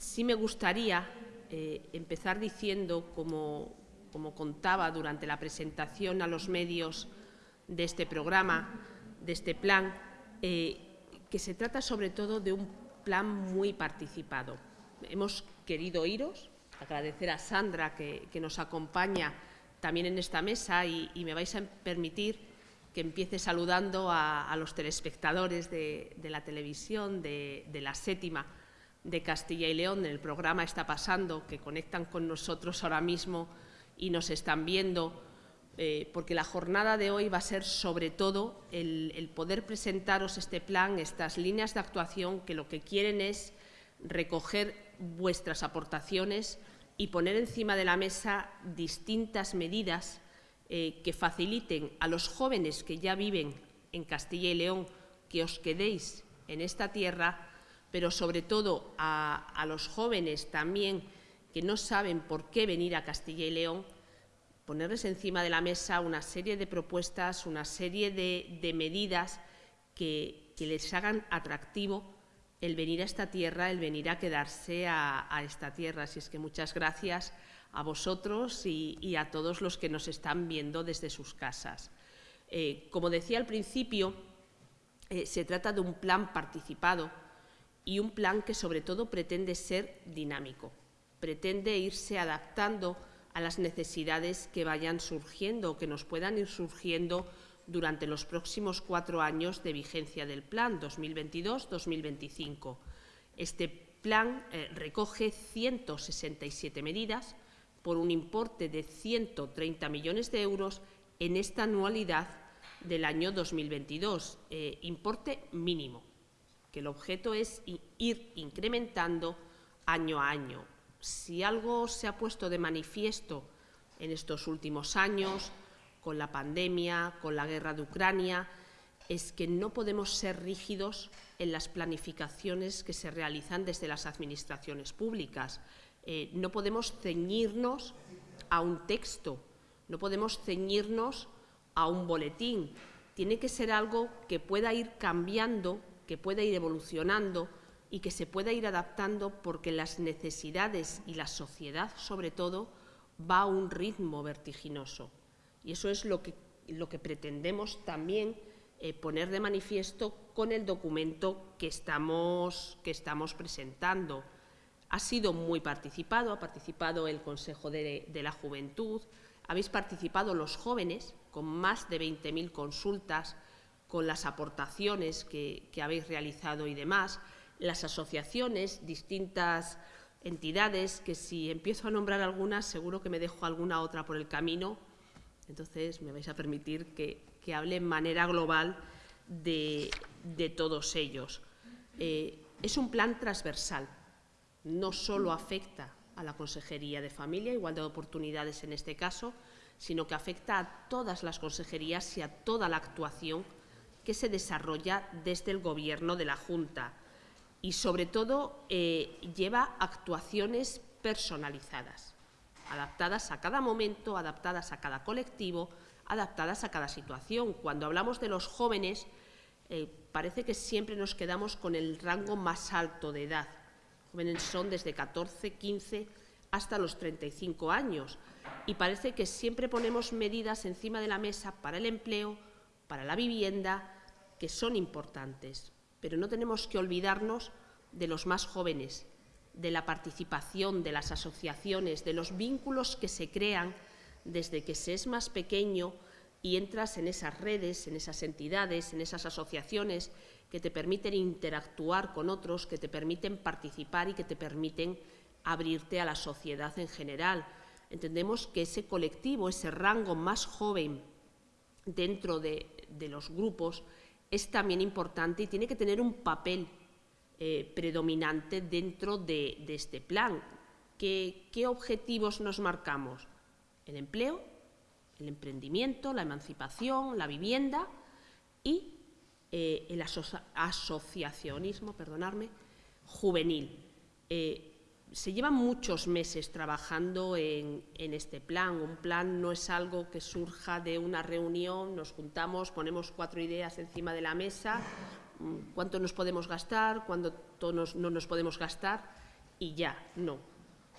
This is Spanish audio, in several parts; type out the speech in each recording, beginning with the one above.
Sí me gustaría eh, empezar diciendo, como, como contaba durante la presentación a los medios de este programa, de este plan, eh, que se trata sobre todo de un plan muy participado. Hemos querido iros, agradecer a Sandra que, nos acompaña también en esta mesa y, me vais a permitir que empiece saludando a, los telespectadores de, la televisión, de, de la séptima, de Castilla y León, en el programa Está Pasando, que conectan con nosotros ahora mismo y nos están viendo, eh, porque la jornada de hoy va a ser sobre todo el, poder presentaros este plan, estas líneas de actuación que lo que quieren es recoger vuestras aportaciones y poner encima de la mesa distintas medidas eh, que faciliten a los jóvenes que ya viven en Castilla y León que os quedéis en esta tierra pero sobre todo a, los jóvenes también que no saben por qué venir a Castilla y León, ponerles encima de la mesa una serie de propuestas, una serie de, medidas que, les hagan atractivo el venir a esta tierra, el venir a quedarse a, esta tierra. Así es que muchas gracias a vosotros y, a todos los que nos están viendo desde sus casas. Eh, como decía al principio, eh, se trata de un plan participado y un plan que sobre todo pretende ser dinámico, pretende irse adaptando a las necesidades que vayan surgiendo o que nos puedan ir surgiendo durante los próximos cuatro años de vigencia del plan 2022-2025. Este plan eh, recoge 167 medidas por un importe de 130 millones de euros en esta anualidad del año 2022, eh, importe mínimo que el objeto es ir incrementando año a año. Si algo se ha puesto de manifiesto en estos últimos años, con la pandemia, con la guerra de Ucrania, es que no podemos ser rígidos en las planificaciones que se realizan desde las administraciones públicas. Eh, no podemos ceñirnos a un texto, no podemos ceñirnos a un boletín. Tiene que ser algo que pueda ir cambiando que pueda ir evolucionando y que se pueda ir adaptando porque las necesidades y la sociedad, sobre todo, va a un ritmo vertiginoso. Y eso es lo que, lo que pretendemos también eh, poner de manifiesto con el documento que estamos, que estamos presentando. Ha sido muy participado, ha participado el Consejo de, de la Juventud, habéis participado los jóvenes con más de 20.000 consultas, con las aportaciones que, habéis realizado y demás, las asociaciones, distintas entidades, que si empiezo a nombrar algunas, seguro que me dejo alguna otra por el camino, entonces me vais a permitir que, hable en manera global de, todos ellos. Eh, es un plan transversal, no solo afecta a la Consejería de Familia, Igualdad de Oportunidades en este caso, sino que afecta a todas las consejerías y a toda la actuación que se desarrolla desde el Gobierno de la Junta y, sobre todo, eh, lleva actuaciones personalizadas, adaptadas a cada momento, adaptadas a cada colectivo, adaptadas a cada situación. Cuando hablamos de los jóvenes, eh, parece que siempre nos quedamos con el rango más alto de edad. Jóvenes son desde 14, 15 hasta los 35 años y parece que siempre ponemos medidas encima de la mesa para el empleo, para la vivienda, que son importantes, pero no tenemos que olvidarnos de los más jóvenes, de la participación, de las asociaciones, de los vínculos que se crean desde que se es más pequeño y entras en esas redes, en esas entidades, en esas asociaciones que te permiten interactuar con otros, que te permiten participar y que te permiten abrirte a la sociedad en general. Entendemos que ese colectivo, ese rango más joven dentro de, de los grupos es también importante y tiene que tener un papel eh, predominante dentro de, este plan. ¿Qué, objetivos nos marcamos? El empleo, el emprendimiento, la emancipación, la vivienda y eh, el asociacionismo perdonarme, juvenil. Eh, se llevan muchos meses trabajando en, este plan. Un plan no es algo que surja de una reunión, nos juntamos, ponemos cuatro ideas encima de la mesa, mm, cuánto nos podemos gastar, cuánto no nos podemos gastar. y ya, no.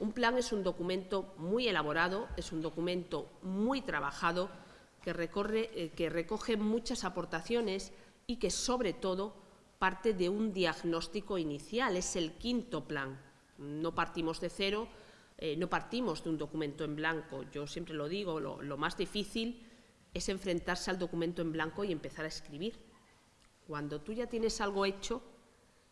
Un plan es un documento muy elaborado, es un documento muy trabajado que, recorre, eh, que recoge muchas aportaciones y que, sobre todo, parte de un diagnóstico inicial. Es el quinto plan. No partimos de cero, eh, no partimos de un documento en blanco. Yo siempre lo digo, lo, más difícil es enfrentarse al documento en blanco y empezar a escribir. Cuando tú ya tienes algo hecho,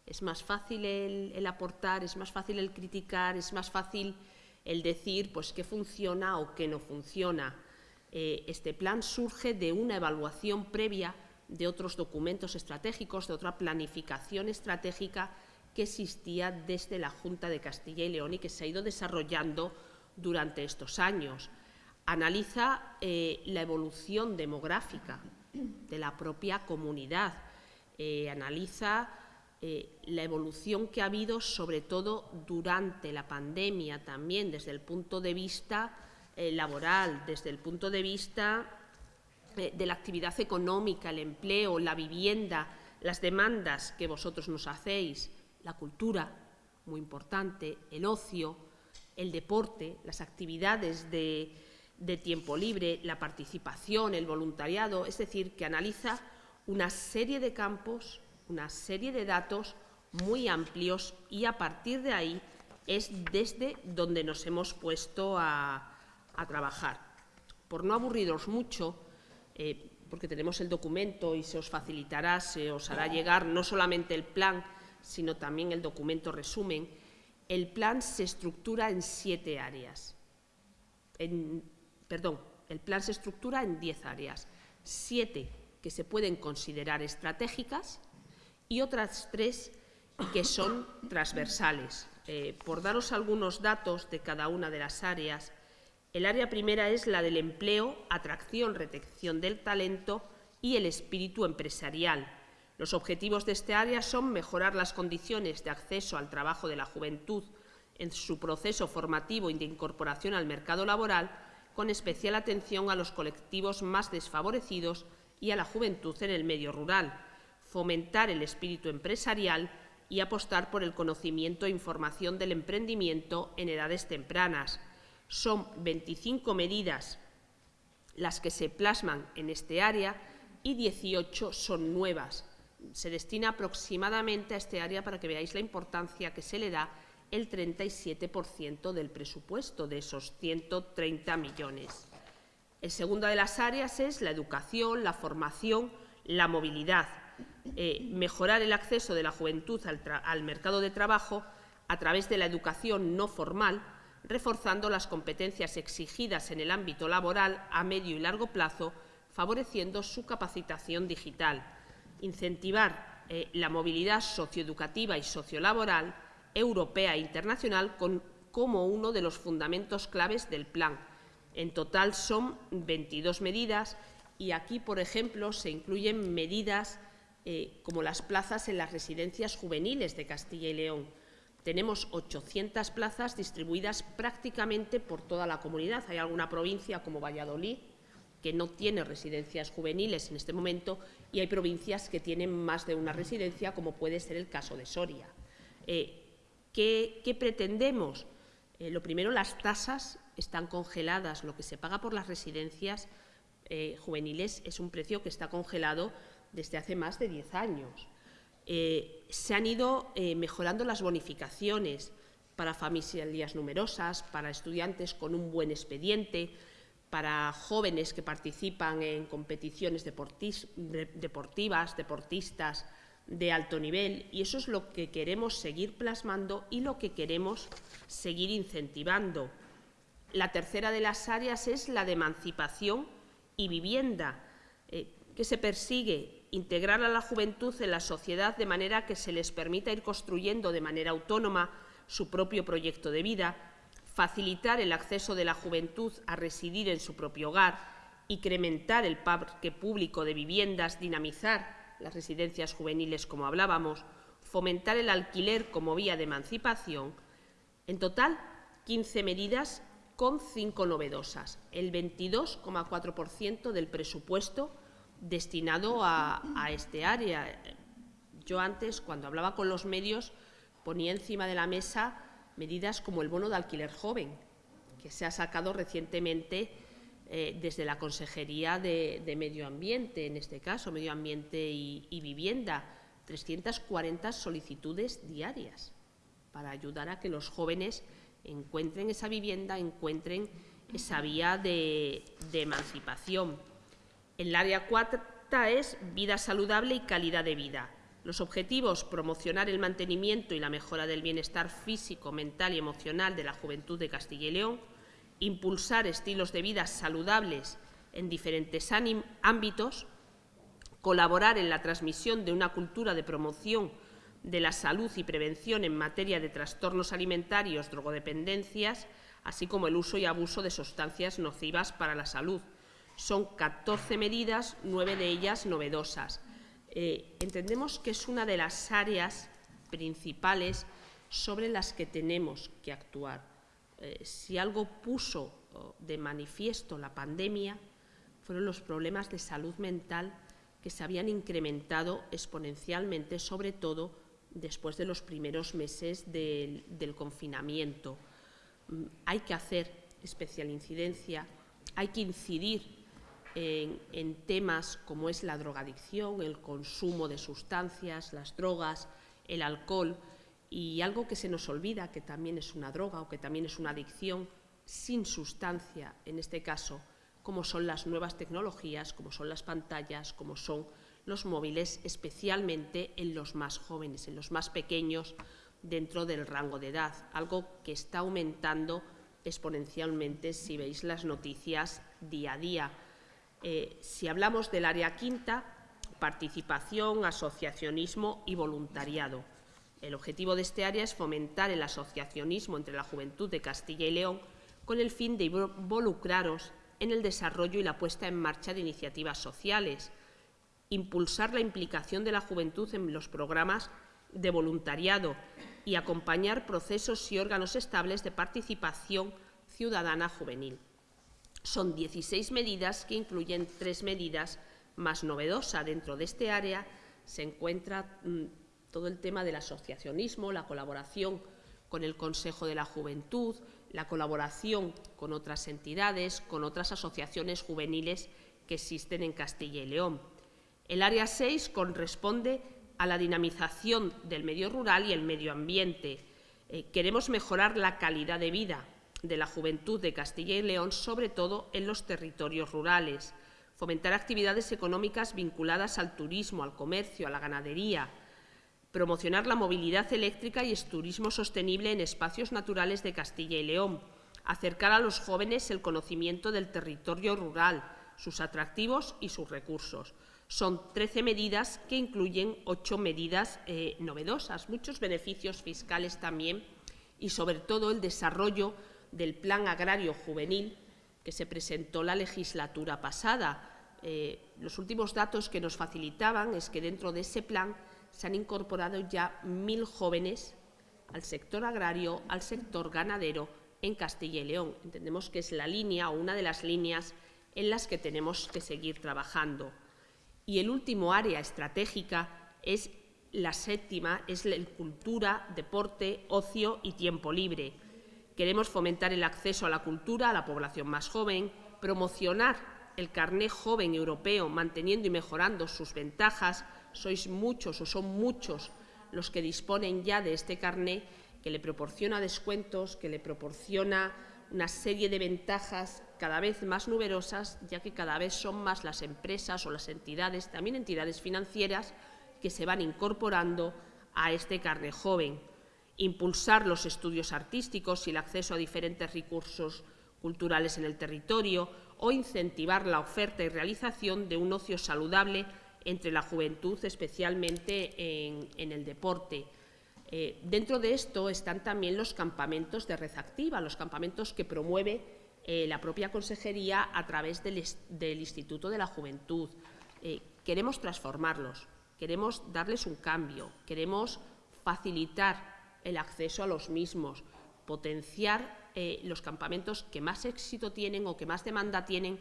es más fácil el, aportar, es más fácil el criticar, es más fácil el decir pues, qué funciona o qué no funciona. Eh, este plan surge de una evaluación previa de otros documentos estratégicos, de otra planificación estratégica que existía desde la Junta de Castilla y León y que se ha ido desarrollando durante estos años. Analiza eh, la evolución demográfica de la propia comunidad, eh, analiza eh, la evolución que ha habido, sobre todo durante la pandemia, también desde el punto de vista laboral, desde el punto de vista de la actividad económica, el empleo, la vivienda, las demandas que vosotros nos hacéis, la cultura, muy importante, el ocio, el deporte, las actividades de, tiempo libre, la participación, el voluntariado, es decir, que analiza una serie de campos, una serie de datos muy amplios y a partir de ahí es desde donde nos hemos puesto a, trabajar. Por no aburriros mucho, eh, porque tenemos el documento y se os facilitará, se os hará llegar no solamente el plan, sino también el documento resumen, el plan se estructura en siete áreas. perdón, el plan se estructura en diez áreas, siete que se pueden considerar estratégicas y otras tres que son transversales. Eh, por daros algunos datos de cada una de las áreas, el área primera es la del empleo, atracción, retención del talento y el espíritu empresarial, los objetivos de este área son mejorar las condiciones de acceso al trabajo de la juventud en su proceso formativo y de incorporación al mercado laboral, con especial atención a los colectivos más desfavorecidos y a la juventud en el medio rural, fomentar el espíritu empresarial y apostar por el conocimiento e información del emprendimiento en edades tempranas. Son 25 medidas las que se plasman en este área y 18 son nuevas, se destina aproximadamente a este área, para que veáis la importancia que se le da, el 37% del presupuesto de esos 130 millones. El segundo de las áreas es la educación, la formación, la movilidad, eh, mejorar el acceso de la juventud al mercado de trabajo a través de la educación no formal, reforzando las competencias exigidas en el ámbito laboral a medio y largo plazo, favoreciendo su capacitación digital incentivar eh, la movilidad socioeducativa y sociolaboral europea e internacional como uno de los fundamentos claves del plan. En total son 22 medidas y aquí, por ejemplo, se incluyen medidas eh, como las plazas en las residencias juveniles de Castilla y León. Tenemos 800 plazas distribuidas prácticamente por toda la comunidad. Hay alguna provincia como Valladolid que no tiene residencias juveniles en este momento y hay provincias que tienen más de una residencia, como puede ser el caso de Soria. Eh, ¿qué, pretendemos? Eh, lo primero, las tasas están congeladas. Lo que se paga por las residencias eh, juveniles es un precio que está congelado desde hace más de 10 años. se han ido mejorando las bonificaciones para familias numerosas, para estudiantes con un buen expediente, para jóvenes que participan en competiciones deportivas, deportistas de alto nivel, y eso es lo que queremos seguir plasmando y lo que queremos seguir incentivando. La tercera de las áreas es la de emancipación y vivienda, eh, que se persigue integrar a la juventud en la sociedad de manera que se les permita ir construyendo de manera autónoma su propio proyecto de vida, facilitar el acceso de la juventud a residir en su propio hogar, incrementar el parque público de viviendas, dinamizar las residencias juveniles, como hablábamos, fomentar el alquiler como vía de emancipación. En total, 15 medidas con cinco novedosas, el 22,4% del presupuesto destinado a, a este área. Yo antes, cuando hablaba con los medios, ponía encima de la mesa medidas como el bono de alquiler joven, que se ha sacado recientemente eh, desde la Consejería de, Medio Ambiente, en este caso, Medio Ambiente y, Vivienda, 340 solicitudes diarias para ayudar a que los jóvenes encuentren esa vivienda, encuentren esa vía de, emancipación. El área cuarta es vida saludable y calidad de vida. Los objetivos, promocionar el mantenimiento y la mejora del bienestar físico, mental y emocional de la juventud de Castilla y León, impulsar estilos de vida saludables en diferentes ámbitos, colaborar en la transmisión de una cultura de promoción de la salud y prevención en materia de trastornos alimentarios, drogodependencias, así como el uso y abuso de sustancias nocivas para la salud. Son 14 medidas, nueve de ellas novedosas. Eh, entendemos que es una de las áreas principales sobre las que tenemos que actuar. Eh, si algo puso de manifiesto la pandemia, fueron los problemas de salud mental que se habían incrementado exponencialmente, sobre todo después de los primeros meses del, confinamiento. Mm, hay que hacer especial incidencia, hay que incidir en, temas como es la drogadicción, el consumo de sustancias, las drogas, el alcohol, y algo que se nos olvida, que también es una droga o que también es una adicción sin sustancia, en este caso, como son las nuevas tecnologías, como son las pantallas, como son los móviles, especialmente en los más jóvenes, en los más pequeños dentro del rango de edad, algo que está aumentando exponencialmente si veis las noticias día a día. Eh, si hablamos del área quinta, participación, asociacionismo y voluntariado. El objetivo de este área es fomentar el asociacionismo entre la juventud de Castilla y León con el fin de involucraros en el desarrollo y la puesta en marcha de iniciativas sociales, impulsar la implicación de la juventud en los programas de voluntariado y acompañar procesos y órganos estables de participación ciudadana juvenil. Son 16 medidas que incluyen tres medidas más novedosas. Dentro de este área se encuentra mm, todo el tema del asociacionismo, la colaboración con el Consejo de la Juventud, la colaboración con otras entidades, con otras asociaciones juveniles que existen en Castilla y León. El área 6 corresponde a la dinamización del medio rural y el medio ambiente. Eh, queremos mejorar la calidad de vida de la juventud de Castilla y León, sobre todo en los territorios rurales, fomentar actividades económicas vinculadas al turismo, al comercio, a la ganadería, promocionar la movilidad eléctrica y el turismo sostenible en espacios naturales de Castilla y León, acercar a los jóvenes el conocimiento del territorio rural, sus atractivos y sus recursos. Son 13 medidas que incluyen ocho medidas eh, novedosas, muchos beneficios fiscales también y sobre todo el desarrollo del Plan Agrario Juvenil que se presentó la legislatura pasada. Eh, los últimos datos que nos facilitaban es que dentro de ese plan se han incorporado ya mil jóvenes al sector agrario, al sector ganadero en Castilla y León. Entendemos que es la línea o una de las líneas en las que tenemos que seguir trabajando. Y el último área estratégica es la séptima, es la cultura, deporte, ocio y tiempo libre. Queremos fomentar el acceso a la cultura a la población más joven, promocionar el carné joven europeo, manteniendo y mejorando sus ventajas, sois muchos o son muchos los que disponen ya de este carné que le proporciona descuentos, que le proporciona una serie de ventajas cada vez más numerosas, ya que cada vez son más las empresas o las entidades, también entidades financieras, que se van incorporando a este carné joven. Impulsar los estudios artísticos y el acceso a diferentes recursos culturales en el territorio o incentivar la oferta y realización de un ocio saludable entre la juventud, especialmente en, el deporte. Eh, dentro de esto están también los campamentos de red activa, los campamentos que promueve eh, la propia Consejería a través del, Instituto de la Juventud. Eh, queremos transformarlos, queremos darles un cambio, queremos facilitar el acceso a los mismos, potenciar los campamentos que más éxito tienen o que más demanda tienen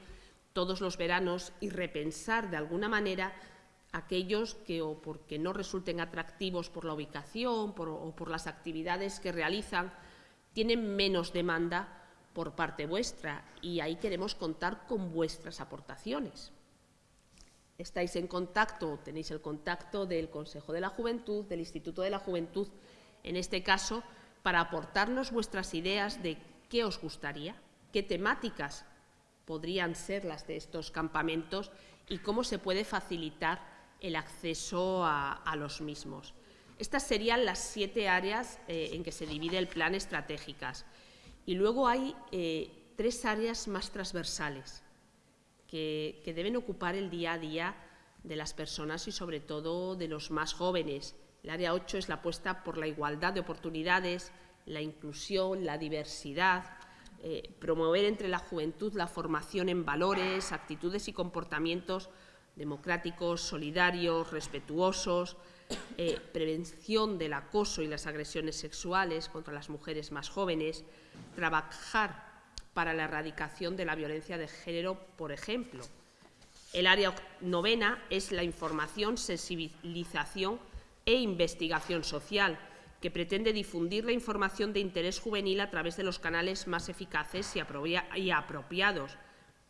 todos los veranos y repensar de alguna manera aquellos que o porque no resulten atractivos por la ubicación o por las actividades que realizan, tienen menos demanda por parte vuestra y ahí queremos contar con vuestras aportaciones. Estáis en contacto, tenéis el contacto del Consejo de la Juventud, del Instituto de la Juventud, en este caso, para aportarnos vuestras ideas de qué os gustaría, qué temáticas podrían ser las de estos campamentos y cómo se puede facilitar el acceso a, los mismos. Estas serían las siete áreas eh, en que se divide el plan estratégicas. Y luego hay eh, tres áreas más transversales que, deben ocupar el día a día de las personas y sobre todo de los más jóvenes. El área 8 es la apuesta por la igualdad de oportunidades, la inclusión, la diversidad, eh, promover entre la juventud la formación en valores, actitudes y comportamientos democráticos, solidarios, respetuosos, eh, prevención del acoso y las agresiones sexuales contra las mujeres más jóvenes, trabajar para la erradicación de la violencia de género, por ejemplo. El área novena es la información, sensibilización e investigación social, que pretende difundir la información de interés juvenil a través de los canales más eficaces y apropiados,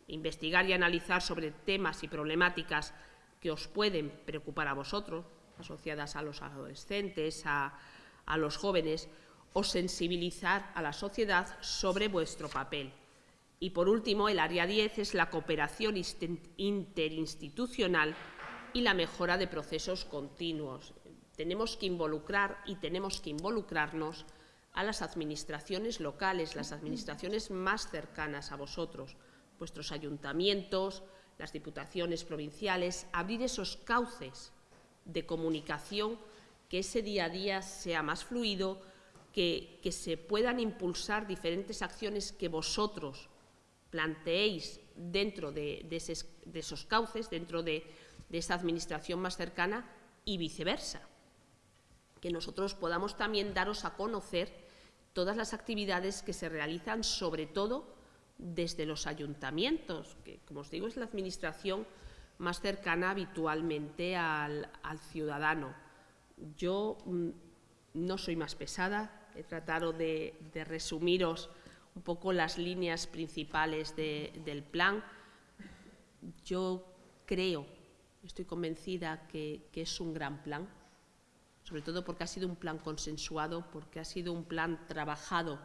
investigar y analizar sobre temas y problemáticas que os pueden preocupar a vosotros, asociadas a los adolescentes, a, los jóvenes, o sensibilizar a la sociedad sobre vuestro papel. Y, por último, el área 10 es la cooperación interinstitucional y la mejora de procesos continuos. Tenemos que involucrar y tenemos que involucrarnos a las administraciones locales, las administraciones más cercanas a vosotros, vuestros ayuntamientos, las diputaciones provinciales, abrir esos cauces de comunicación, que ese día a día sea más fluido, que, se puedan impulsar diferentes acciones que vosotros planteéis dentro de, esos cauces, dentro de, esa administración más cercana y viceversa. Que nosotros podamos también daros a conocer todas las actividades que se realizan, sobre todo desde los ayuntamientos, que, como os digo, es la administración más cercana habitualmente al, ciudadano. Yo mm, no soy más pesada, he tratado de, resumiros un poco las líneas principales del plan. Yo creo, estoy convencida que, que es un gran plan, sobre todo porque ha sido un plan consensuado, porque ha sido un plan trabajado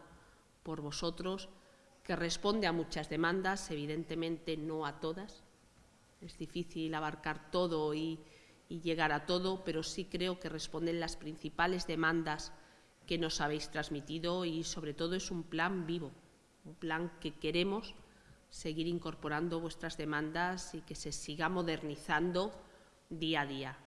por vosotros, que responde a muchas demandas, evidentemente no a todas. Es difícil abarcar todo y, llegar a todo, pero sí creo que responden las principales demandas que nos habéis transmitido y sobre todo es un plan vivo, un plan que queremos seguir incorporando vuestras demandas y que se siga modernizando día a día.